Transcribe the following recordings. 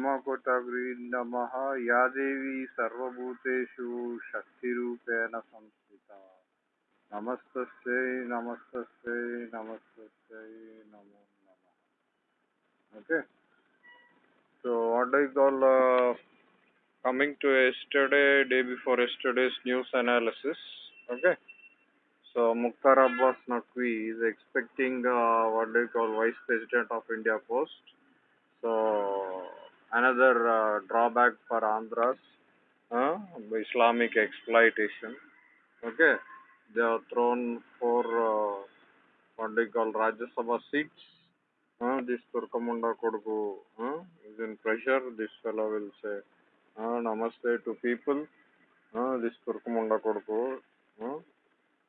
ब्रह्मकोटग्री नम। या देवी सर्वूतेषु शक्तिपेण संस्थिता। नमस्त नमस्त नमस्त नमो नम। Okay? So what is all coming to yesterday day before yesterday's news analysis okay so Mukhtar Abbas Naqvi is expecting what is call vice president of India post So... another uh, drawback for Andhras, uh, Islamic exploitation. Okay. They have thrown four uh, what do call Rajya Sabha seats. Uh, this Turkamunda Koduku uh, is in pressure. This fellow will say uh, namaste to people. Uh, this Turkamunda Koduku. Uh,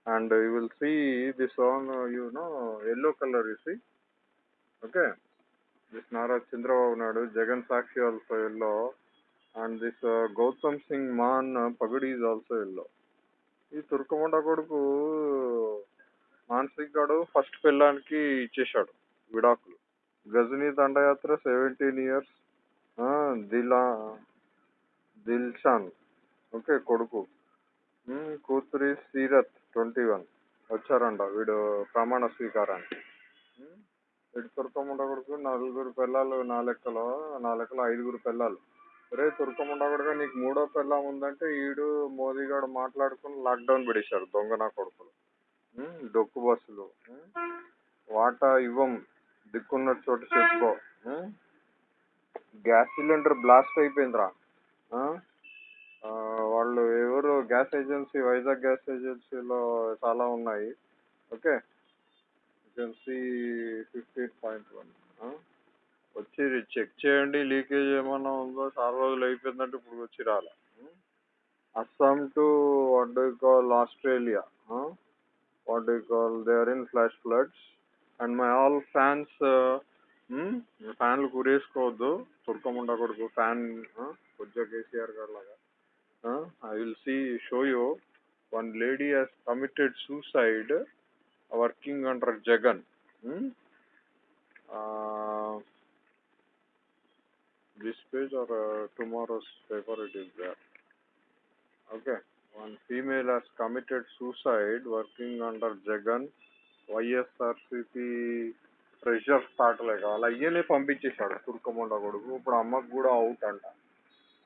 and you will see this on, uh, you know, yellow color, you see. Okay. This Nara Chandrababu Naidu Jagan Sakshi also yellow and this Gautam Singh Mann Man uh, also yellow ఈ తుర్కమండ కొడుకు మానసిక్ గాడు first పెళ్ళానికి ఇచ్చేశాడు విడాకులు. గజనీ దండయాత్ర seventeen years దిలా Dilshan okay కొడుకు. కూతురి సీరత్ ట్వంటీ వన్ వచ్చారంట వీడు ప్రమాణ స్వీకారానికి. ఎటు వీడు కొడుకు నలుగురు పిల్లలు నా లెక్కలో నా లెక్కలో ఐదుగురు పిల్లలు రే తుర్కముండ కొడుకు నీకు మూడో పిల్లం ఉందంటే ఈడు మోదీ గారు మాట్లాడుకుని లాక్డౌన్ పెడేశారు దొంగ నా కొడుకులు. డొక్కు బస్సులు. వాటా ఇవ్వం దిక్కున్న చోట చెప్పుకో. గ్యాస్ సిలిండర్ బ్లాస్ట్ అయిపోయిందిరా. వాళ్ళు ఎవరు గ్యాస్ ఏజెన్సీ వైజాగ్ గ్యాస్ ఏజెన్సీలో చాలా ఉన్నాయి. Okay? Agency fifty point one వచ్చి చెక్ చేయండి లీకేజ్ ఏమైనా ఉందో చాలా రోజులు అయిపోయిందంటే ఇప్పుడు వచ్చి రాలే. Assam to what do call Australia what do call they are in flash floods and my all fans ఫ్యాన్లు కురేసుకోవద్దు తుర్కముండ కొడుకు ఫ్యాన్ కొద్దిగా కేసీఆర్ గారు లాగా I will see show you one lady has committed suicide working under Jagan. This page are tomorrow's paper it is there. Okay. One female has committed suicide working under jagan. YSRCP pressure start లేక వాళ్ళ అయ్యనే పంపించేశాడు తుర్కమండ కొడుకు. ఇప్పుడు అమ్మకు కూడా out అంట.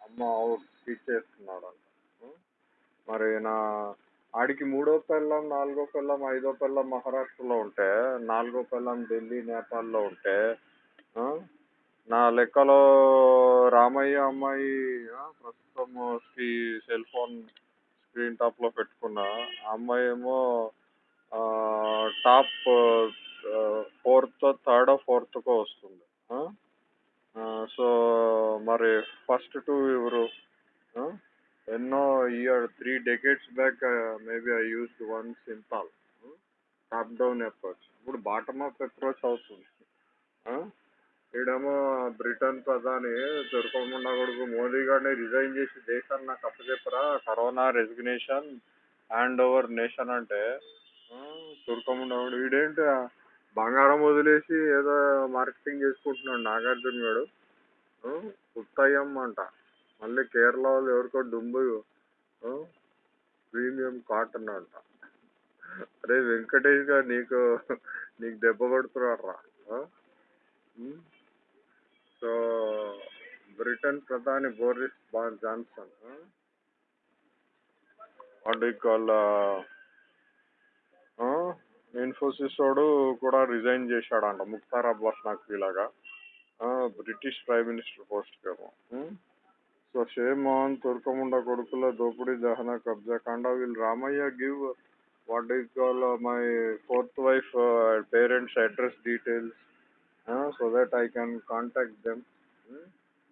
అమ్మ out ఇచ్చేస్తున్నాడు అంట hmm? మరి నా ఆడికి మూడో పెళ్ళం నాలుగో పెళ్ళం ఐదో పెళ్ళం మహారాష్ట్రలో ఉంటే నాలుగో పెళ్ళం ఢిల్లీ నేపాల్లో ఉంటే నా లెక్కలో రామయ్య అమ్మాయి ప్రస్తుతం స్క్రీ సెల్ ఫోన్ స్క్రీన్ టాప్లో పెట్టుకున్న అమ్మాయి ఏమో టాప్ ఫోర్త్ థర్డ్ ఫోర్త్కో వస్తుంది సో మరి ఫస్ట్ టూ ఎవరు ఎన్నో year three decades back maybe I used one simple top down approach ఇప్పుడు బాటమ్ అప్ అప్రోచ్ అవుతుంది. ఈడేమో బ్రిటన్ ప్రధాని దొరకకుండా కొడుకు మోదీ గారిని రిజైన్ చేసి దేశాన్ని నాకు అప్పచెప్పరా? Corona resignation hand over nation అంటే దొరకకుండా కూడా వీడేంటి బంగారం వదిలేసి ఏదో మార్కెటింగ్ చేసుకుంటున్నాడు నాగార్జున గారు ఉత్తయం అంట. మళ్ళీ కేరళ వాళ్ళు ఎవరికో డుంబు ప్రీమియం కాటన్ అంట. అరే వెంకటేష్ గారు నీకు నీకు దెబ్బ కొడుతున్నాడు సో బ్రిటన్ ప్రధాని బోరిస్ బాన్ జాన్సన్ వాట్ కాల్ ఇన్ఫోసిస్ వాడు కూడా రిజైన్ చేశాడంట ముక్తార్ అబ్బాస్ నక్వీ లాగా బ్రిటిష్ ప్రైమ్ మినిస్టర్ పోస్ట్ కేమో సో షేమాన్ తుర్కముండ కొడుకుల దోపిడీ దహన కబ్జా కాండ will Ramaiah give what is call my fourth wife parents address details so that I can contact them. Hmm?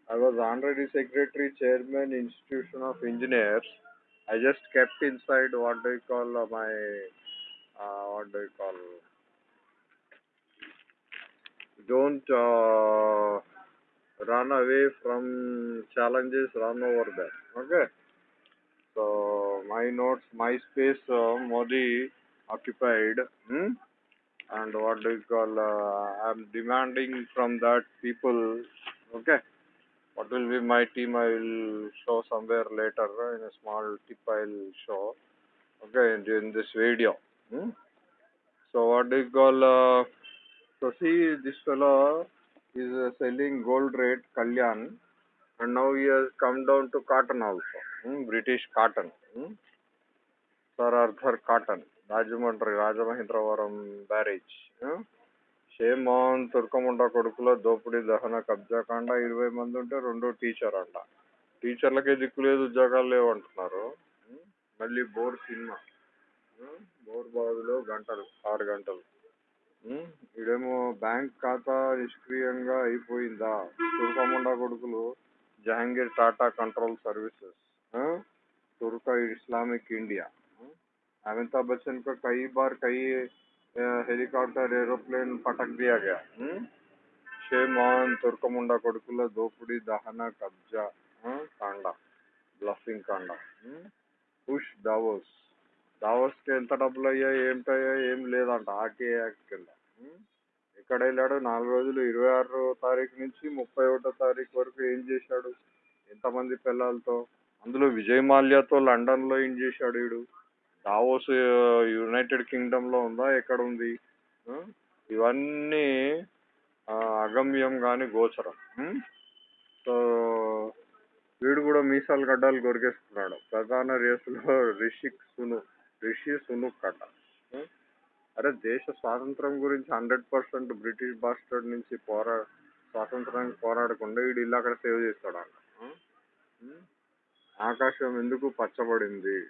I was honorary secretary, chairman, institution of engineers. I just kept inside what do you call uh, my uh, what do you call don't uh, run away from challenges, run over them. Okay. So my notes, my space, uh, Modi occupied. Hmm? and what do you call uh, i'm demanding from that people okay what will be my team I will show somewhere later uh, in a small tip I will show okay in, in this video hmm? so what do you call uh, so see this fellow is uh, selling gold rate Kalyan and now he has come down to cotton also. Hmm? British cotton. Hmm? Sir Arthur Cotton Rajahmundry Rajamahendravaram barrage shame on తుర్కముండ కొడుకుల దోపిడీ దహన కబ్జా కాండ ఇరవై మంది ఉంటే రెండో teacher అంట. టీచర్లకే దిక్కు లేదు ఉద్యోగాలు లేవు అంటున్నారు. Hmm. మళ్ళీ బోర్ సినిమా. Hmm. బోర్ బావిలో గంటలు ఆరు గంటలు. ఈడేమో బ్యాంక్ ఖాతా నిష్క్రియంగా అయిపోయిందా తుర్కముండ కొడుకులు జహాంగీర్ టాటా కంట్రోల్ సర్వీసెస్ तुर्क इस्लामिक इंडिया अमिताभ बच्चन को कई बार कई अ, हेलीकॉप्टर एरोप्लेन पटक दिया गया हम्म? షేమాన్ తుర్కముండ కొడుకుల దోపిడీ దహన కబ్జా ఆ, కాండ బ్లఫింగ్ కాండ ఉమ్, పుష్ దావోస్ దావోస్ కి ఎంత డబ్బులు అయ్యాయి ఏమిటయ్యాయి ఏం లేదంట ఆర్టీ యాక్ట్ కింద ఉమ్, ఎక్కడ వెళ్ళాడు? నాలుగు రోజులు ఇరవై ఆరో తారీఖు నుంచి ముప్పై ఒకటో తారీఖు వరకు ఏం చేశాడు? ఎంతమంది పిల్లలతో? అందులో విజయ్ మాల్యాతో లండన్లో ఏం చేశాడు వీడు? దావోస్ యునైటెడ్ కింగ్డంలో ఉందా? ఎక్కడ ఉంది? ఇవన్నీ అగమ్యం కానీ గోచరం. సో వీడు కూడా మీసాలు గడ్డాలు కొరికేస్తున్నాడు. ప్రధాన రేసులో రిషిక్ సును రిషి సునుక్ కట అరే దేశ స్వాతంత్రం గురించి హండ్రెడ్ పర్సెంట్ బ్రిటిష్ బాస్టర్డ్ నుంచి పోరా స్వాతంత్రానికి పోరాడకుండా వీడు ఇల్లు అక్కడ సేవ్ చేస్తాడంట ఆకాశం ఎందుకు పచ్చబడింది?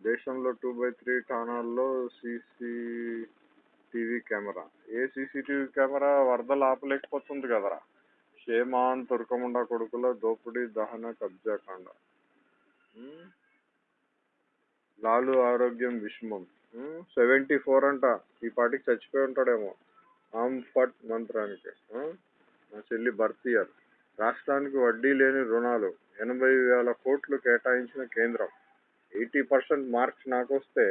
దేశంలో టూ బై త్రీ ఠాణాల్లో సీసీటీవీ కెమెరా. ఏ సీసీటీవీ కెమెరా వరదలు ఆపలేకపోతుంది కదరా? షేమాన్ తుర్కముండ కొడుకుల దోపిడీ దహన కబ్జాకాండ. లాలు ఆరోగ్యం విషమం. సెవెంటీ ఫోర్ అంట. ఈ పాటికి చచ్చిపోయి ఉంటాడేమో. ఆంఫట్ మంత్రానికి. మా చెల్లి బర్త్ ఇయర్. రాష్ట్రానికి వడ్డీ లేని రుణాలు ఎనభై వేల కోట్లు కేటాయించిన కేంద్రం. ఎయిటీ పర్సెంట్ మార్క్స్ నాకు వస్తే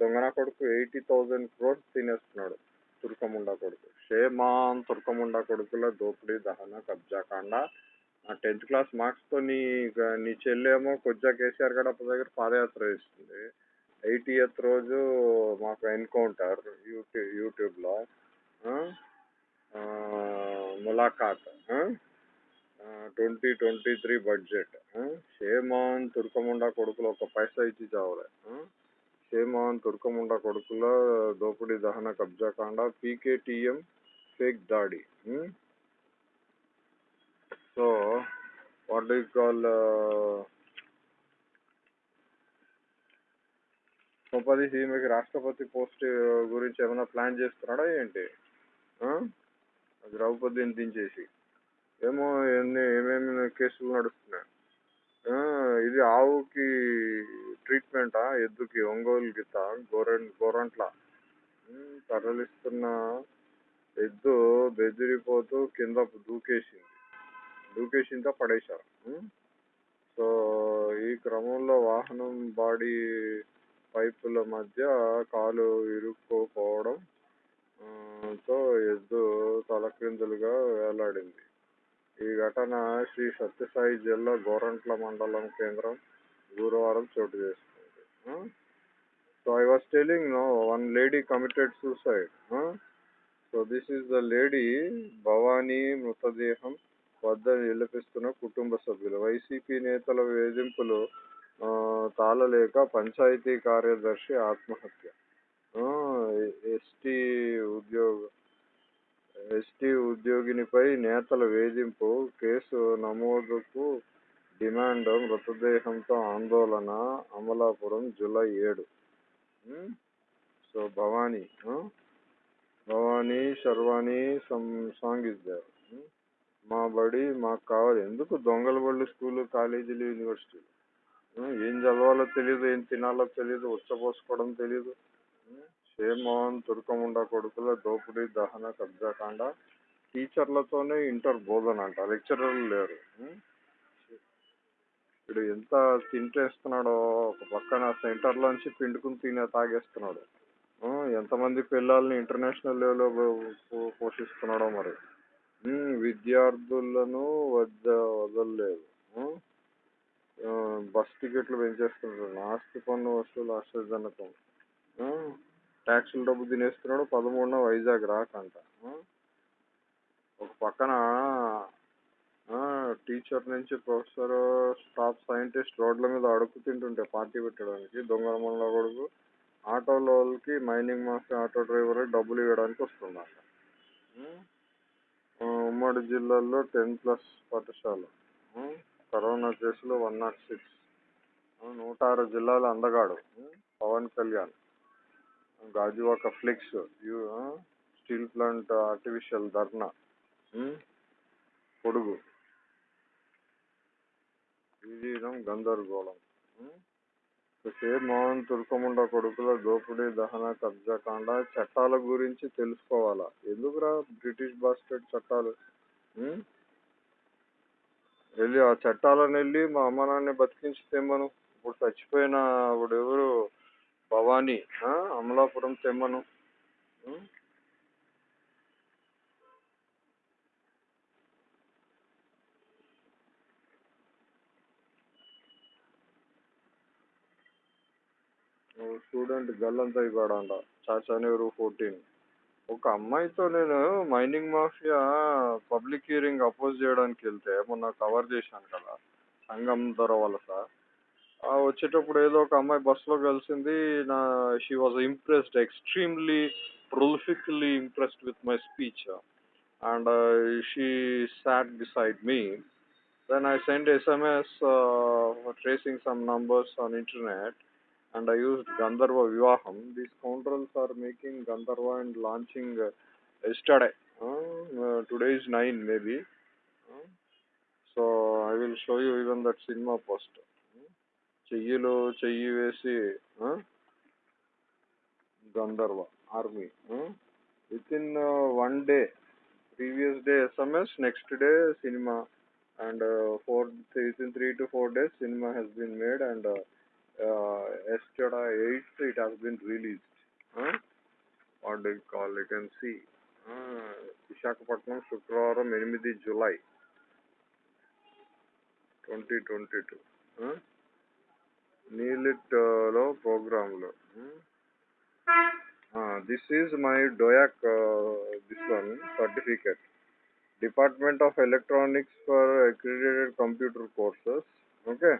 దొంగన కొడుకు ఎయిటీ థౌజండ్ క్రోర్స్ తినేస్తున్నాడు. తుర్కముండా కొడుకు. షేమాన్ తుర్కముండా కొడుకుల దోపిడీ దహన కబ్జా కాండ. ఆ టెన్త్ క్లాస్ మార్క్స్తో నీ నీ చెల్లేమో కొజ్జా కేసీఆర్ గడప దగ్గర పాదయాత్ర ఇస్తుంది ఎయిటీఎత్ రోజు మాకు ఎన్కౌంటర్ యూట్యూబ్ యూట్యూబ్లో ములాఖాత్ twenty twenty three budget shame on తుర్కముండా కొడుకులు ఒక పైసా ఇచ్చి చావలే ఆ? షేమాన్ తుర్కముండా కొడుకుల దోపిడీ దహన కబ్జా కాండ పీకేటీఎం ఫేక్ దాడి సో వాట్ డూ కాల్ ఉపది మీకు రాష్ట్రపతి పోస్ట్ గురించి ఏమైనా ప్లాన్ చేస్తున్నాడా ఏంటి? ద్రౌపదిని దించేసి. ఏమో ఎన్ని ఏమేమి కేసులు నడుస్తున్నాయి? ఇది ఆవుకి ట్రీట్మెంటా? ఎద్దుకి? ఒంగోలు గీత గోర గోరంట్ల? తరలిస్తున్న ఎద్దు బెదిరిపోతూ కింద దూకేసింది. దూకేసిందా పడేశారు? సో ఈ క్రమంలో వాహనం బాడీ పైపుల మధ్య కాలు ఇరుక్కుపోవడం తో ఎద్దు తలక్రిందులుగా వేలాడింది. ఈ ఘటన శ్రీ సత్యసాయి జిల్లా గోరంట్ల మండలం కేంద్రం గురువారం చోటు చేసుకుంది. So I was telling no one lady committed suicide so this is the lady Bhavani మృతదేహం వద్ద నిలిపిస్తున్న కుటుంబ సభ్యులు. వైసీపీ నేతల వేధింపులు తాళలేక పంచాయతీ కార్యదర్శి ఆత్మహత్య. ఎస్టీ ఉద్యోగ ఎస్టీ ఉద్యోగినిపై నేతల వేధింపు కేసు నమోదుకు డిమాండ్ మృతదేహంతో ఆందోళన అమలాపురం జూలై ఏడు. So Bhavani Bhavani Sharvani some song is there మా బడి మాకు కావాలి. ఎందుకు దొంగల బళ్ళు స్కూలు కాలేజీలు యూనివర్సిటీలు? ఏం చదవాలో తెలియదు ఏం తినాలో తెలియదు ఉచ్చపోసుకోవడం తెలియదు షేమోహన్ తుర్కముండ కొడుకుల దోపిడీ దహన కబ్జాకాండ. టీచర్లతోనే ఇంటర్ బోధన అంట లెక్చరర్లు లేరు. ఇప్పుడు ఎంత తింటేస్తున్నాడో ఒక పక్కన సెంటర్లోంచి పిండుకుని తినే తాగేస్తున్నాడు. ఎంతమంది పిల్లల్ని ఇంటర్నేషనల్ లెవెల్లో పోషిస్తున్నాడో మరి. విద్యార్థులను వద్ద వదలలేదు. బస్ టికెట్లు పెంచేస్తున్నాడు ఆస్తి పన్ను వసూలు ఆశ్చర్యజనకం. ట్యాక్సీలు డబ్బు తినేస్తున్నాడు పదమూడున వైజాగ్ రాకంట. ఒక పక్కన టీచర్ నుంచి ప్రొఫెసర్ స్టాఫ్ సైంటిస్ట్ రోడ్ల మీద అడుగు తింటుంటే పార్టీ పెట్టడానికి దొంగల మనలో కొడుకు ఆటోలో వాళ్ళకి మైనింగ్ మాస్టర్ ఆటో డ్రైవర్ డబ్బులు ఇవ్వడానికి వస్తుందంట ఉమ్మడి జిల్లాల్లో టెన్ ప్లస్ పాఠశాల. కరోనా కేసులు వన్ నాట్ సిక్స్. నూట ఆరు జిల్లాల అందగాడు పవన్ కళ్యాణ్ గాజువాక ఫ్లిక్స్ యు- స్టీల్ ప్లాంట్ ఆర్టిఫిషియల్ ధర్నా పొడుగు విజయం గందరగోళం ఉమ్, షేర్ మోహన్ తుర్కముండ కొడుకుల దోపిడీ దహన కబ్జాకాండ చట్టాల గురించి తెలుసుకోవాలా? ఎందుకురా బ్రిటిష్ బాస్కెట్ చట్టాలు వెళ్ళి ఆ చట్టాలను వెళ్ళి మా అమ్మ నాన్న బతికించి తెమ్మను ఇప్పుడు చచ్చిపోయిన ఇప్పుడు ఎవరు భవానీ అమలాపురం తెమ్మను. స్టూడెంట్ గల్లంతా ఇవ్వడంట చాచానేరు ఫోర్టీన్. ఒక అమ్మాయితో నేను mining mafia public hearing oppose చేయడానికి వెళ్తే మొన్న కవర్ చేశాను కదా సంగం దొర వలస ఆ వచ్చేటప్పుడు ఏదో ఒక అమ్మాయి బస్సులో కలిసింది నా she was impressed extremely prolifically impressed with my speech and she sat beside me then I send SMS tracing some numbers on internet and I used Gandharva Vivaham. These scoundrels are making Gandharva and launching uh, yesterday. Uh, uh, today is 9 maybe. Uh, so I will show you even that cinema poster. చెయ్యిలో చెయ్యి వేసి గంధర్వ army with in one day previous day SMS next day cinema and four with in three to four days cinema has been made and uh, yesterday 8th it has been released. Huh? What do you call it? You can see. Uh, Visakhapatnam శుక్రవారం ఎనిమిది July twenty twenty two నీలిట్లో ప్రోగ్రాంలో this is my DOEACC this one certificate department of electronics for accredited computer courses okay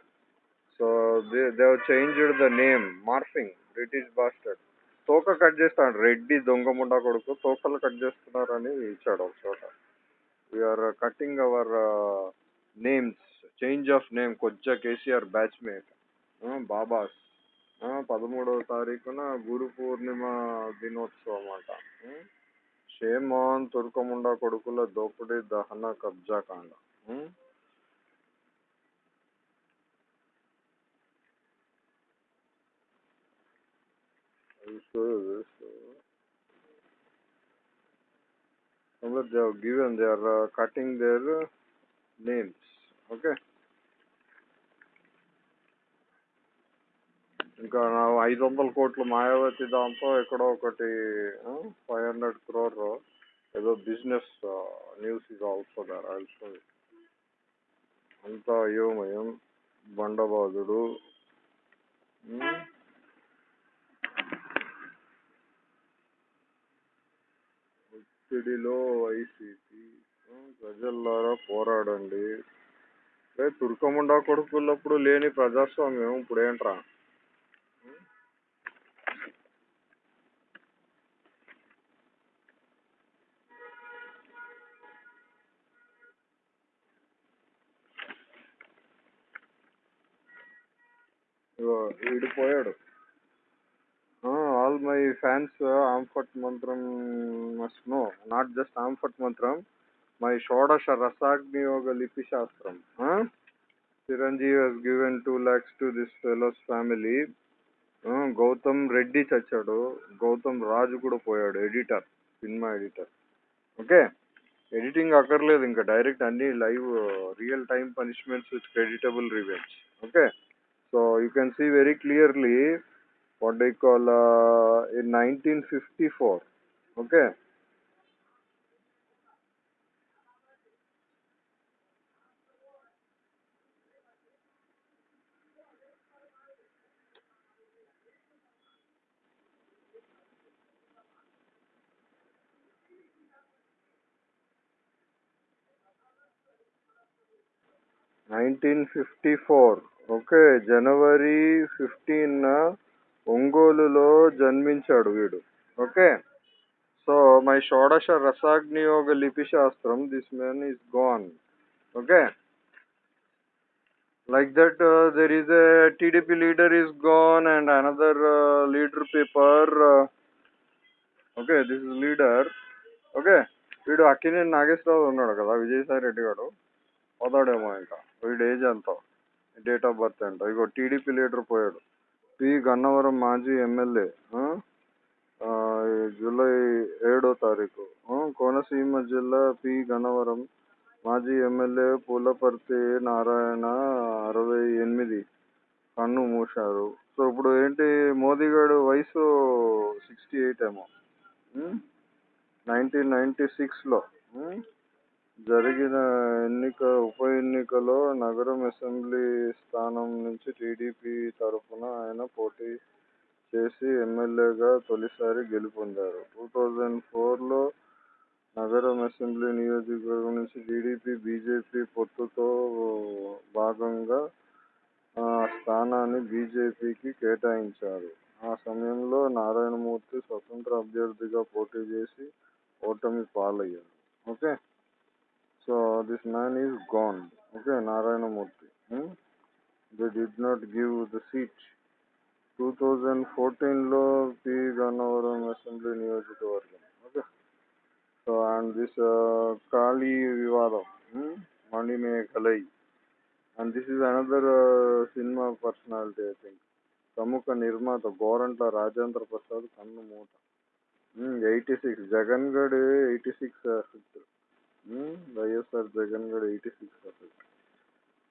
so they they changed the name morphing British bastard తోక cut చేస్తాడు రెడ్డి దొంగ ముండా కొడుకు తోకలు cut చేస్తున్నారని ఇచ్చాడు ఒక చోట. We are cutting our names change of name కొజ్జా KCR batchmate బాబాస్. పదమూడవ తారీఖున గురు పూర్ణిమ దినోత్సవం అంట. షేమాన్ తుర్కముండా కొడుకుల దోపిడీ దహన కబ్జా కాండ చూస్తూ చూస్తూ గివెన్ దేర్ నేమ్స్ ఓకే ఇంకా ఐదు వందల కోట్ల మాయావతి దాంతో ఎక్కడో ఒకటి ఫైవ్ హండ్రెడ్ క్రోర్ ఏదో బిజినెస్ న్యూస్ ఆల్సో దర్ అంతా అయోమయం బండబాదుడు ఒత్తిడిలో వైసీపీ ప్రజల్లారా పోరాడండి. రే తుర్కముండా కొడుకులప్పుడు లేని ప్రజాస్వామ్యం ఇప్పుడు ఏంట్రా? ఆల్ మై ఫ్యాన్స్ ఆంఫట్ మంత్రం మస్ట్ నో నాట్ జస్ట్ ఆంఫట్ మంత్రం మై షోడశ రసాగ్నియోగ లిపి శాస్త్రం Chiranjeevi has given two lakhs to this fellows family Gautam Reddy చచ్చాడు గౌతమ్ రాజు కూడా పోయాడు editor cinema editor okay editing అక్కర్లేదు ఇంకా డైరెక్ట్ అన్ని live real time punishments with creditable revenge okay so you can see very clearly what do you call uh, in 1954 okay Nineteen fifty four. Okay, January fifteen. Uh, ఒంగోలులో జన్మించాడు వీడు. Okay? So my షోడశ రసాగ్నియోగ లిపి శాస్త్రం this man is gone. Okay? like that uh, there is a TDP leader is gone and another uh, leader paper uh, okay this is leader okay వీడు అక్కినే నాగేశ్వరరావు ఉన్నాడు కదా విజయసాయి రెడ్డి గారు పోతాడేమో ఇంకా. వీడు ఏజ్ ఎంత? డేట్ ఆఫ్ బర్త్ ఎంత? ఇగో టీడీపీ లీడర్ పోయాడు. పి గన్నవరం మాజీ ఎమ్మెల్యే జూలై ఏడో తారీఖు కోనసీమ జిల్లా పి గన్నవరం మాజీ ఎమ్మెల్యే పూలపర్తి నారాయణ అరవై ఎనిమిది కన్ను మూశారు. సో ఇప్పుడు ఏంటి మోదీ గారు వయసు సిక్స్టీ ఎయిట్ ఏమో నైన్టీన్ నైన్టీ సిక్స్లో జరిగిన ఎన్నిక ఉప ఎన్నికలో నగరం అసెంబ్లీ స్థానం నుంచి టీడీపీ తరఫున ఆయన పోటీ చేసి ఎమ్మెల్యేగా తొలిసారి గెలుపొందారు. టూ థౌజండ్ ఫోర్లో నగరం అసెంబ్లీ నియోజకవర్గం నుంచి టీడీపీ బీజేపీ పొత్తుతో భాగంగా ఆ స్థానాన్ని బీజేపీకి కేటాయించారు. ఆ సమయంలో నారాయణమూర్తి స్వతంత్ర అభ్యర్థిగా పోటీ చేసి ఓటమి పాలయ్యారు. Okay? so this man is gone okay Narayanamurthy they did not give the seat two thousand ఫోర్టీన్లో పి గన్నవరం అసెంబ్లీ నియోజకవర్గం okay so and this Kali వివాదం Manimegalai and this is another cinema personality I think ప్రముఖ నిర్మాత గోరంట్ల రాజేంద్ర ప్రసాద్ కన్ను మూట eighty six Jagan గడ్ eighty six effect YSR Jagan గడ్ eighty six percent.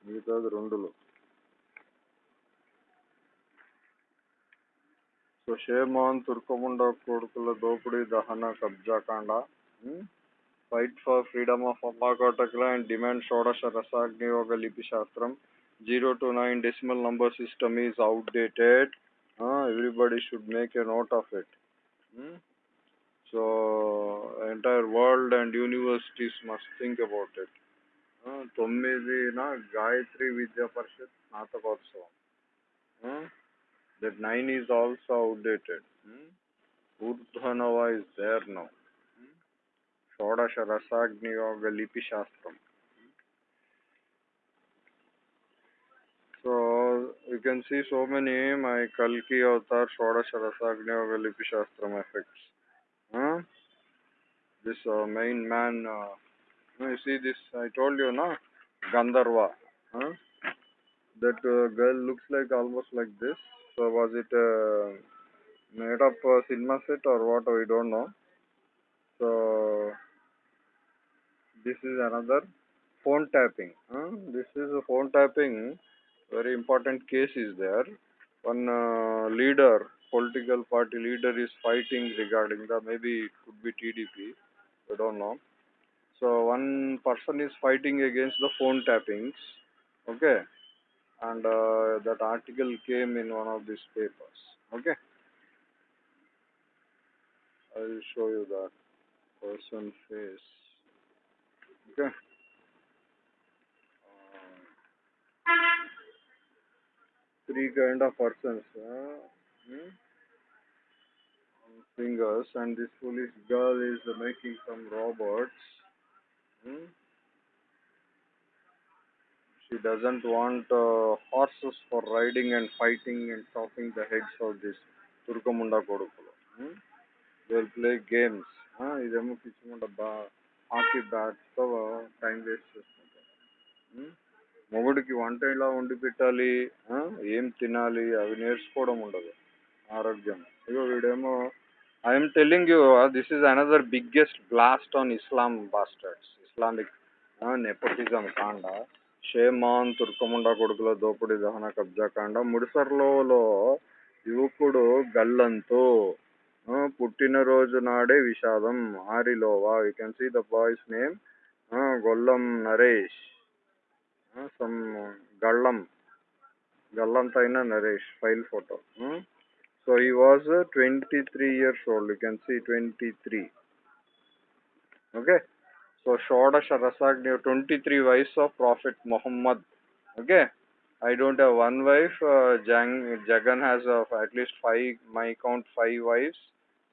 మిగతాది రెండులో. సో షేమాన్ తుర్కముండ కొడుకుల దోపిడీ దహన కబ్జా కాండ. ఫైట్ ఫర్ ఫ్రీడమ్ ఆఫ్ అమ్మాకోటకుల అండ్ డిమాండ్ షోడశ రసాగ్నియోగ లిపి శాస్త్రం. Zero to nine decimal number system is outdated. Everybody should make a note of it. So entire world and universities must think about it తొమ్మిదిన గాయత్రి విద్యా పరిషత్ స్నాతకోత్సవం that nine is also outdated. Hmm? Urdhvanava is there now. Hmm? Shodasha Rasagni Yoga Lipi Shastram. So you can see so many my Kalki Avatar Shodasha Rasagni Yoga Lipi Shastram effects. Huh? This uh, main man, uh, you see this, I told you, no? Gandharva. Huh? That uh, girl looks like almost like this. So was it uh, made up uh, cinema set or what? We don't know. So this is another phone tapping. Huh? This is a phone tapping. Very important case is there. One uh, leader, political party leader, is fighting regarding the maybe it could be TDP. I don't know. So one person is fighting against the phone tappings. Okay and uh, that article came in one of these papers. Okay, I will show you that person face. Okay. Uh, three kind of persons. Uh, hmm? Fingers, and this foolish girl is making some robots. Hmm? she doesn't want uh, horses for riding and fighting and chopping the heads of this Turkamunda Kodukulu. Hmm? They'll play games. Huh? ఇదేమో పిచ్చిమంట బా hockey బ్యాట్తో time waste చేసుకుంటారు మొగుడికి వంట ఇలా వండి పెట్టాలి ఏం తినాలి అవి నేర్చుకోవడం ఉండదు ఆరోగ్యం ఇగో వీడేమో I'm telling you this is another biggest blast on Islam bastards Islamic nepotism కాండ షేమాన్ తుర్కముండ కొడుకుల దోపిడీ దహన కబ్జా కాండ ముడిసర్లోలో యువకుడు గల్లంతు పుట్టినరోజు నాడే విషాదం Arilova you can see the boys name Gollam Naresh some గళ్ళం గల్లంతైన Naresh file photo So he was twenty three years old you can see twenty three okay so షోడశ రసాగ్ని twenty three వయస్ of profit Mohammed Okay. I don't have one wife. Uh, Jang, Jagan has uh, at least five, my count, five wives.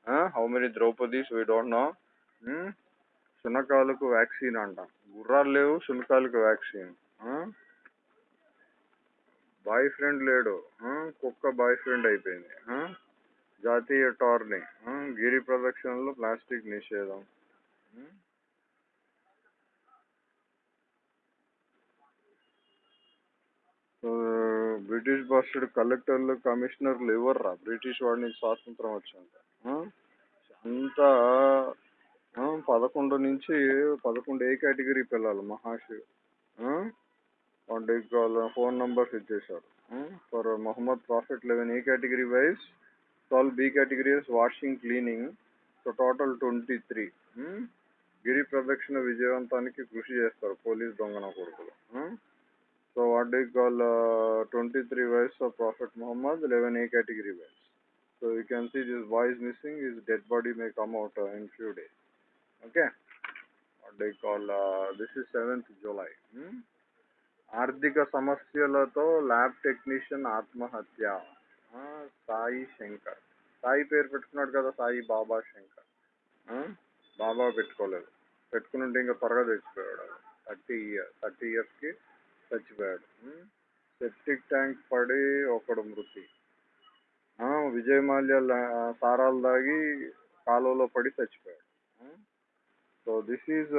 Uh, how many Draupadis, we don't know. Hmm? శునకాలకు vaccine అంట గుర్రాలు లేవు శునకాలకు vaccine boy friend లేడు. కుక్క boy friend అయిపోయింది. జాతీయ tourney. గిరి ప్రదక్షిణలో ప్లాస్టిక్ నిషేధం. బ్రిటిష్ భాషడు కలెక్టర్లు కమిషనర్లు ఎవర్రా? బ్రిటిష్ వాడి నుంచి స్వాతంత్రం వచ్చింది. అంతా పదకొండు నుంచి పదకొండు ఏ కేటగిరీ పిల్లలు మహాశివ్ వాటి ఫోన్ నంబర్స్ ఇచ్చేశారు for Mohammed prophet eleven A category wise twelve B categories washing cleaning so total twenty three గిరి ప్రదక్షిణ విజయవంతానికి కృషి చేస్తారు పోలీస్ దొంగన కొడుకులు. So what do call twenty three wise of prophet Mohammed eleven A category wise so you can see this boy is missing his dead body may come out in few days okay what do call this is seventh July ఆర్థిక సమస్యలతో lab technician ఆత్మహత్య. సాయి శంకర్. సాయి పేరు పెట్టుకున్నాడు కదా సాయి బాబా శంకర్. బాబా పెట్టుకోలేదు. పెట్టుకుని ఉంటే ఇంకా త్వరగా చచ్చిపోయాడు థర్టీ ఇయర్ థర్టీ ఇయర్స్కి చచ్చిపోయాడు. సెప్టిక్ ట్యాంక్ పడి ఒకడు మృతి. విజయ్ మాల్యా సారాలు దాగి కాలువలో పడి చచ్చిపోయాడు. సో దిస్ ఈజ్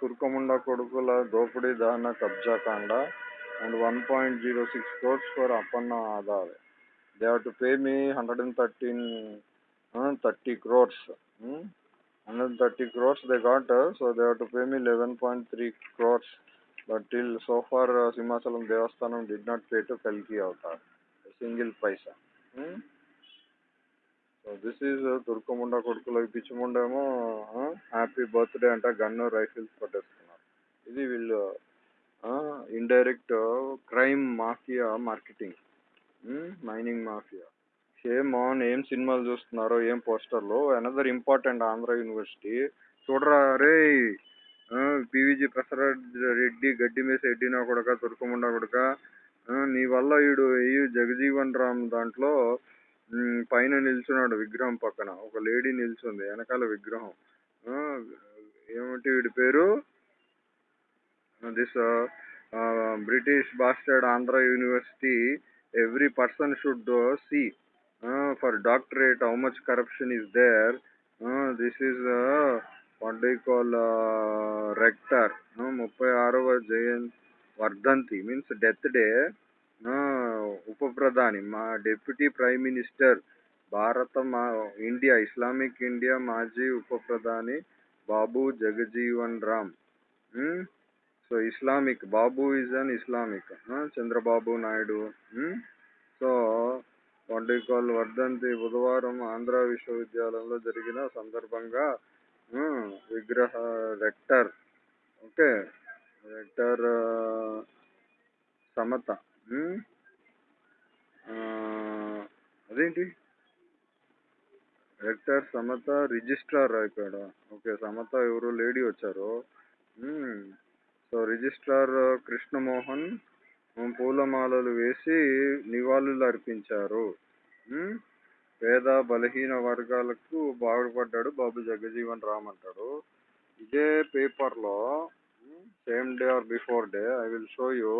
తుర్కముండ కొడుకుల దోపిడీ దాన కబ్జా కాండ and one point zero six crores for Appanna Aadhaar they have to pay me hundred and thirteen thirty crores hundred and thirty crores they got so they have to pay me eleven point three crores but till so far Simhachalam Devasthanam did not pay to కల్కి అవుతారు single paisa so this is తుర్కముండ కొడుకులు పిచ్చిముండేమో happy birthday అంట gun rifles పట్టేస్తున్నారు ఇది వీళ్ళు indirect crime mafia marketing mining mafia same on ఏం సినిమాలు చూస్తున్నారో ఏం పోస్టర్లో? అనదర్ ఇంపార్టెంట్ ఆంధ్ర యూనివర్సిటీ చూడరా రే పివిజి ప్రసాద్ రెడ్డి గడ్డి మీద ఎడ్డినా కొడక తుర్కముండ కొడక. నీ వల్ల వీడు జగజీవన్ రామ్ దాంట్లో పైన నిల్చున్నాడు విగ్రహం పక్కన. ఒక లేడీ నిల్చుంది వెనకాల విగ్రహం. ఏమిటి వీడి పేరు? This British bastard Andhra university every person should see for doctorate how much corruption is there. This is what do call rector. ముప్పై ఆరవ జయంతి వర్ధంతి మీన్స్ డెత్ డే. ఉప ప్రధాని మా డిప్యూటీ ప్రైమ్ మినిస్టర్ భారత మా ఇండియా ఇస్లామిక్ ఇండియా మాజీ ఉప ప్రధాని Babu Jagjivan Ram. So Islamic Babu is an Islamic. Chandrababu Naidu. So what వర్ధంతి బుధవారం ఆంధ్ర విశ్వవిద్యాలయంలో జరిగిన సందర్భంగా విగ్రహ రెక్టర్ ఓకే రెక్టర్ సమత. అదేంటి? రెక్టర్ సమత రిజిస్ట్రార్ ఇక్కడ. ఓకే సమత ఎవరు? లేడీ వచ్చారు. సో రిజిస్ట్రార్ కృష్ణమోహన్ పూలమాలలు వేసి నివాళులు అర్పించారు. పేద బలహీన వర్గాలకు బాగుపడ్డాడు బాబు జగజీవన్ రామ్ అంటాడు. ఇదే పేపర్లో same day or before day I will show you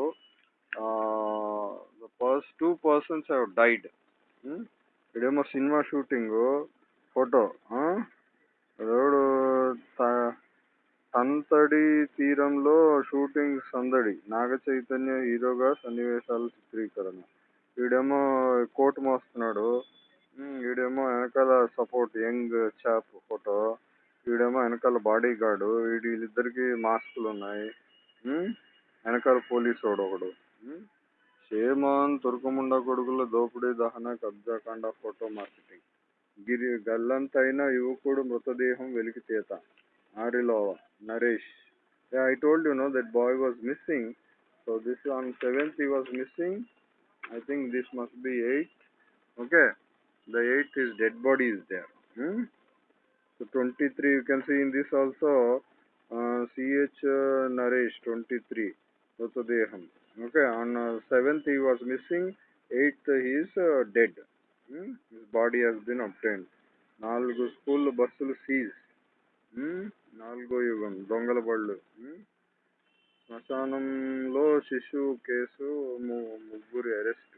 two persons have died ఇదేమో cinema shooting photo road Tantadi తీరంలో షూటింగ్ సందడి. నాగ చైతన్య హీరోగా సన్నివేశాల చిత్రీకరణ. వీడేమో కోట్ మోస్తున్నాడు. వీడేమో వెనకాల సపోర్ట్ యంగ్ చాప్ ఫోటో వీడేమో వెనకాల బాడీ గార్డు వీడి వీళ్ళిద్దరికి మాస్కులు ఉన్నాయి వెనకాల పోలీసు వాడు ఒకడు సేమాన్ తుర్కముండ కొడుకుల దోపిడీ దహన కబ్జాకాండ ఫోటో మార్కెటింగ్ గిరి గల్లంతైన యువకుడు మృతదేహం వెలికి చేత Arilova Naresh I told you no that boy was missing so this on seventh he was missing I think this must be eight okay the eight is dead body is there so twenty three you can see in this also CH Naresh twenty three మృతదేహం Okay, on uh, 7th he was missing, 8th he is uh, dead. Hmm? His body has been obtained. నాలుగు school బస్సులు seize నాలుగో యుగం దొంగల బళ్ళు Hmm? శ్మశానంలో శిశువు case ము- ముగ్గురి అరెస్ట్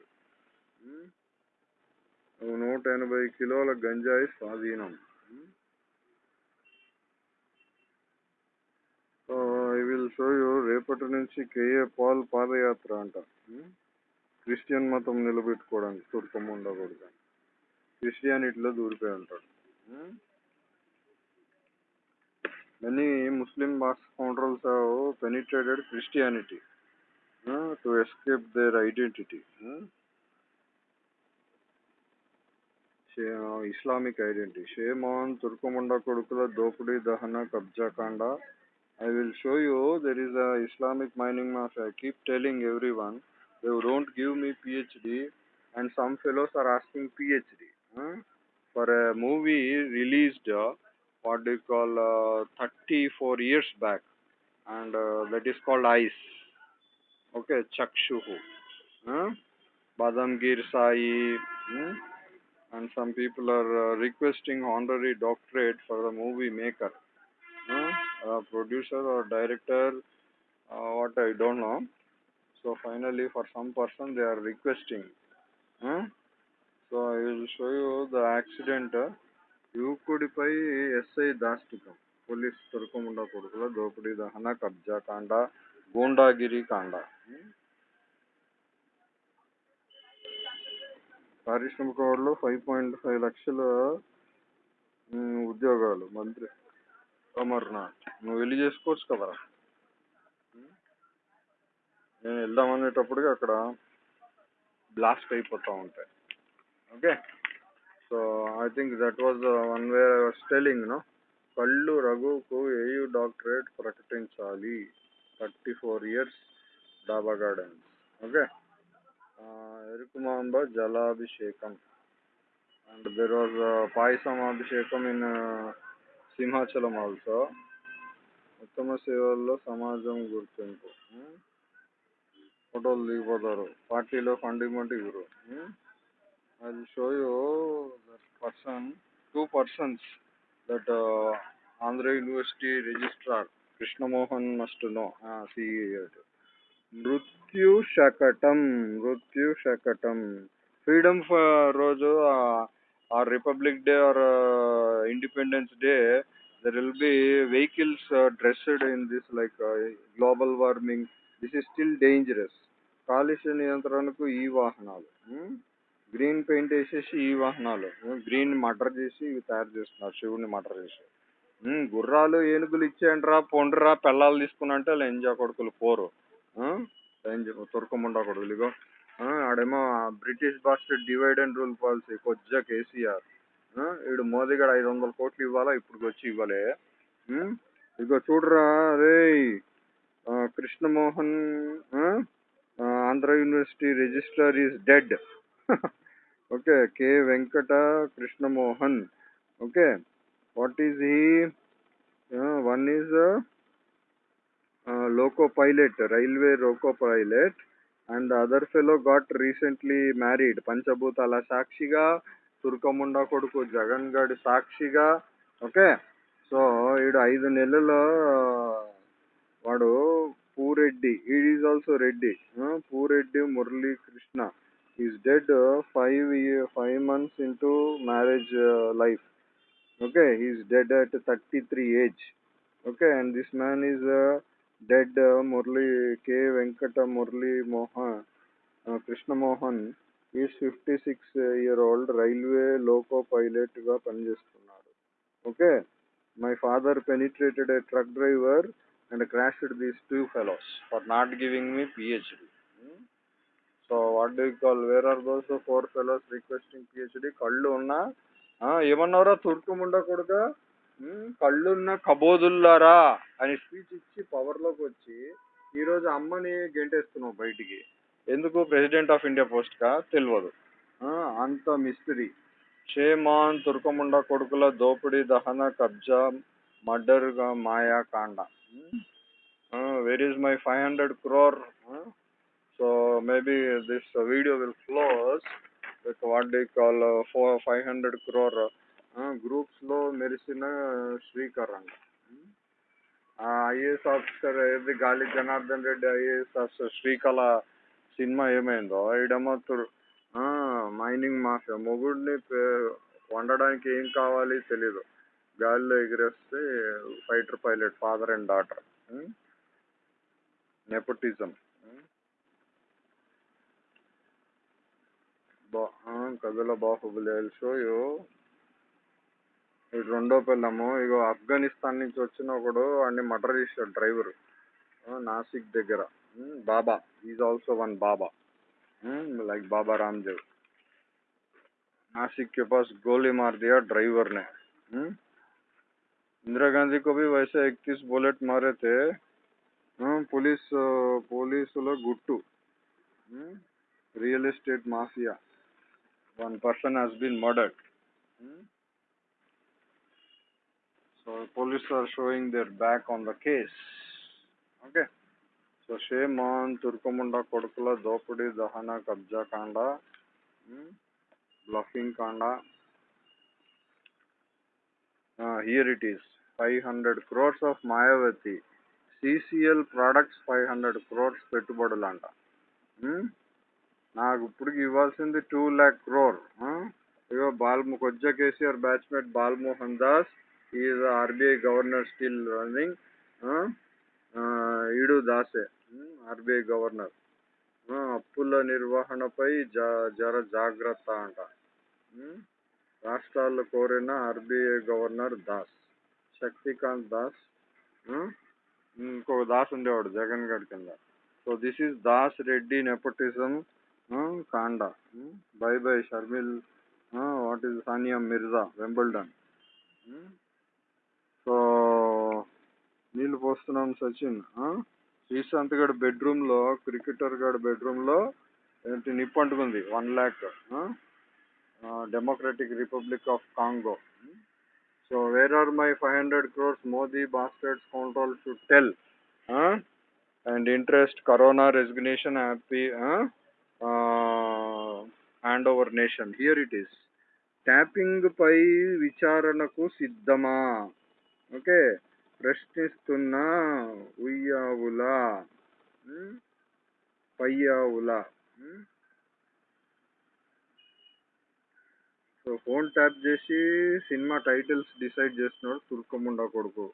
నూట ఎనభై కిలోల గంజాయి స్వాధీనం ఐ విల్ షో యూ రేపటి నుంచి కేఏ పాల్ పాదయాత్ర అంట. క్రిస్టియన్ మతం నిలబెట్టుకోవడానికి తుర్కం ఉండకూడదు క్రిస్టియానిటీలో దూరిపోయి ఉంటాడు. Many Muslim mass counters have penetrated Christianity to escape their identity Islamic identity. Shame on తుర్కముండ కొడుకుల దోపిడీ దహన కబ్జా కాండ I will show you there is a Islamic mining mafia. I keep telling everyone they don't give me PhD and some fellows are asking PhD. huh? For a movie released uh, what do you call uh, 34 years back and uh, that is called Ice. Okay, Chakshuhu. Huh? Badamgir Sai. hmm? And some people are uh, requesting honorary doctorate for the movie maker. Producer or director what I don't know so finally for some person they are requesting so I will show you the accident యువకుడిపై SI దాష్టికం police తొలకముండ కొడుకుల దోపిడీ దహన కబ్జా కాండ గూండాగిరి కాండ పారిశ్రామిక వాళ్ళు ఫైవ్ పాయింట్ ఫైవ్ లక్షల ఉద్యోగాలు మంత్రి అమర్నాథ్ నువ్వు వెళ్ళి చేసుకోవచ్చు కదరా నేను వెళ్దాం అనేటప్పటికి అక్కడ బ్లాస్ట్ అయిపోతూ ఉంటాయి. Okay? So I think that was one way stealing no కళ్ళు రఘుకు ఏయు డాక్టరేట్ ప్రకటించాలి. Thirty four years Daba Gardens. Okay? Erukumamba జలాభిషేకం. And there was payasam abhishekam in Simhachalam also ఉత్తమ సేవల్లో సమాజం గుర్తింపు. ఫోటోలు దిగిపోతారు. పార్టీలో ఫండిమెంట్ ఇవ్వమంటే ఇవ్వరు. I show you that person two persons that Andhra university registrar Krishnamohan must know CE మృత్యు శకటం మృత్యు శకటం. ఫ్రీడమ్ uh, రోజు or republic day or independence day there will be vehicles dressed in this like global warming this is still dangerous కాలుష్య నియంత్రణకు ఈ వాహనాలు hmm? Green paint వేసేసి ఈ వాహనాలు hmm? గ్రీన్ మటర్ చేసి ఇవి తయారు చేస్తున్నారు శివుని మటర్ చేసి. గుర్రాలు ఏనుగులు ఇచ్చేయండిరా పొండ్రా పిల్లలు తీసుకున్నంటే లెంజా కొడుకులు పోరు. తుర్కముండా కొడుకులు ఇగో. ఆడేమో British bastard divide and rule policy కొద్దిగా కేసీఆర్. వీడు మోదీ గడ ఐదు వందల కోట్లు ఇవ్వాలా ఇప్పుడు వచ్చి ఇవ్వలే. ఇగో చూడరా రే Krishnamohan Andhra university registrar is dead. Okay K Venkata Krishnamohan. Okay what is he? One is loco pilot railway loco pilot. And other fellow got recently married పంచభూతాల సాక్షిగా తుర్కముండ కొడుకు జగన్ గడ్ సాక్షిగా ఓకే సో ఈడు ఐదు నెలల వాడు Pureddy. ఈడ్ is also Reddy Pureddy Murali Krishna. Is dead five five months into marriage life okay? He is dead at 33 age. Okay? And this man is uh, dead Murali K. Venkata Murali Mohan Krishnamohan is fifty six year old railway loco పైలట్గా పనిచేస్తున్నాడు okay? My father penetrated a truck driver and crashed these two fellows for not giving me PhD. Hmm? So what do call where are those four fellows requesting PhD? కళ్ళు ఉన్నా? ఏమన్నారా తుర్కం ఉండకూడదా కళ్ళున్న కబోదుల్లారా అని speech ఇచ్చి పవర్లోకి వచ్చి ఈరోజు అమ్మని గెంటేస్తున్నావు బయటికి. ఎందుకు? ప్రెసిడెంట్ ఆఫ్ ఇండియా పోస్ట్గా తెలియదు అంత మిస్టరీ షేమాన్ తుర్కముండ కొడుకుల దోపిడీ దహన కబ్జా మర్డర్ మాయా కాండ. Where is my five hundred crore so maybe this video will close close what what call four five hundred crore గ్రూప్స్లో లో మెరిసిన శ్రీకర్ అంట. ఐఏఎస్ ఆఫీసర్ ఏది Gali Janardhan Reddy IAS officer Srikala cinema ఏమైందో? ఇడమతుడు మైనింగ్ మాఫియా. మొగుడిని పే- వండడానికి ఏం కావాలి తెలీదు. గాలిలో ఎగిరేస్తే fighter pilot father and daughter. Nepotism. బా కథల బాహుబలి ఐ షో ఇది రెండో పిల్లము ఇగో ఆఫ్ఘనిస్తాన్ నుంచి వచ్చిన ఒకడు అన్ని మర్డర్ చేశాడు డ్రైవర్ నాసిక్ దగ్గర um, Baba is also one baba like Baba Ramdev Nashik के पास गोली मार दिया ड्राइवर ने हम्म? इंदिरा गांधी को भी वैसे इक्कीस बुलेट मारे थे हम्म, पुलिस पुलिस लोग Guttu real estate mafia one person has been murdered Hmm? so police are showing their back on the case. Okay. So shame on తుర్కముండ కొడుకుల దోపిడీ దహన కబ్జా కాండ బ్లఫింగ్ కాండ here it is five hundred crores of Mayawati CCL products five hundred crores పెట్టుబడులంట Hmm? నాకు ఇప్పటికి ఇవ్వాల్సింది two lakh crore ఇగో బాల్ కొజ్జా KCR batchmate Balmohan Das is RBI governor still running ఈడు దాసే ఆర్బీఐ గవర్నర్. అప్పుల నిర్వహణపై జర జాగ్రత్త అంట. రాష్ట్రాలు కోరిన ఆర్బీఐ గవర్నర్ దాస్ శక్తికాంత్ దాస్ ఇంకొక ఇంకో దాస్ ఉండేవాడు జగన్ గడ్ కింద. So this is Das Reddy nepotism కాండ. Bye bye Sharmila what is Sania Mirza Wimbledon. So నీళ్ళు పోస్తున్నాం సచిన్ శ్రీశాంత్ గడ్ బెడ్రూమ్లో క్రికెటర్ గడ్ బెడ్రూమ్లో ఏంటి నిప్పు అంటుకుంది one lakh democratic republic of Congo. So where are my five hundred crores Modi baskets control to tell and interest corona resignation happy hand over nation here it is. Tapping పై విచారణకు సిద్ధమా? Okay. ప్రశ్నిస్తున్న Uyyavula. Payyavula. So phone tap చేసి cinema titles decide చేస్తున్నాడు తుర్కముండా కొడుకు.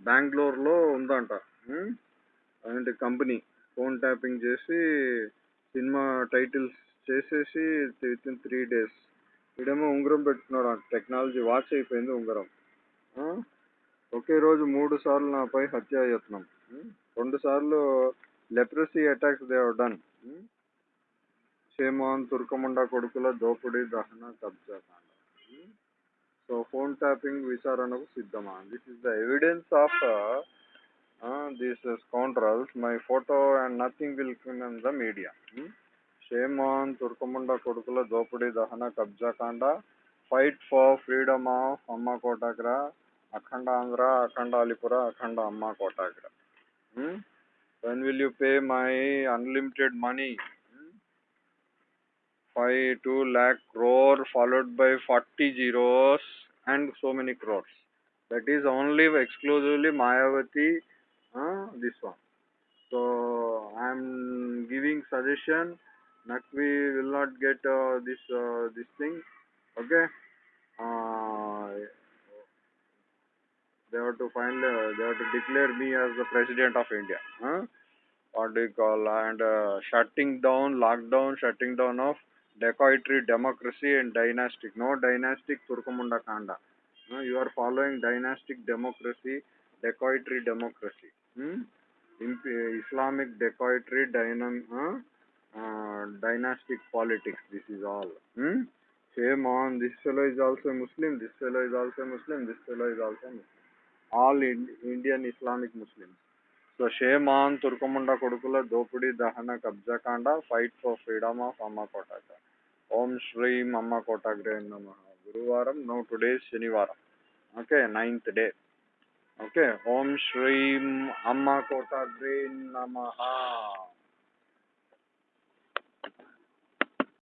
బెంగళూరులో ఉందంట. అలాంటి company. Phone tapping చేసి సినిమా టైటిల్స్ చేసేసి విత్ ఇన్ త్రీ డేస్. ఇడేమో ఉంగరం పెట్టుకున్నాడు టెక్నాలజీ వాచ్ అయిపోయింది ఉంగరం. ఒకే రోజు మూడు సార్లు నాపై హత్యాయత్నం రెండు సార్లు leprosy attacks they done. Shame on తుర్కముండ కొడుకుల దోపిడీ దహన కబ్జా కాండ. సో ఫోన్ ట్యాపింగ్ విచారణకు సిద్ధమా? This is the evidence of this scoundrels my photo and nothing will come in the media shame on తుర్కముండ కొడుకుల దోపిడీ దహన కబ్జా కాండ. ఫైట్ ఫర్ ఫ్రీడమ్ ఆఫ్ అమ్మ కోటాగ్రా When will you pay my unlimited money? Hmm? 5, 2 lakh crore followed by 40 zeros and so many crores. That is only exclusively Mayavati, uh, this one. So I am giving suggestion. Nakvi will not get uh, this uh, this thing. Okay they have to find. Uh, they have to declare me as the president of India. Huh? What do you call? And uh, shutting down, lockdown, shutting down of dacoitry, democracy, and dynastic. No dynastic Turkamunda Kanda. No, you are following dynastic democracy, dacoitry democracy. Hmm? Islamic dacoitry, dynam, uh, uh, dynastic politics. This is all. Hmm? Shame on this fellow is also Muslim. This fellow is also Muslim. This fellow is also Muslim. All Indian Islamic Muslims. So shame on తుర్కముండ కొడుకుల దోపిడీ దహన కబ్జాకాండ fight for freedom of అమ్మ కోటాగ్ర ఓం శ్రీం అమ్మ కోటాగ్రే నమ. గురువారం నో టుడే శనివారం. Okay ninth day. ఓకే ఓం శ్రీం అమ్మ కోటాగ్రే నమ.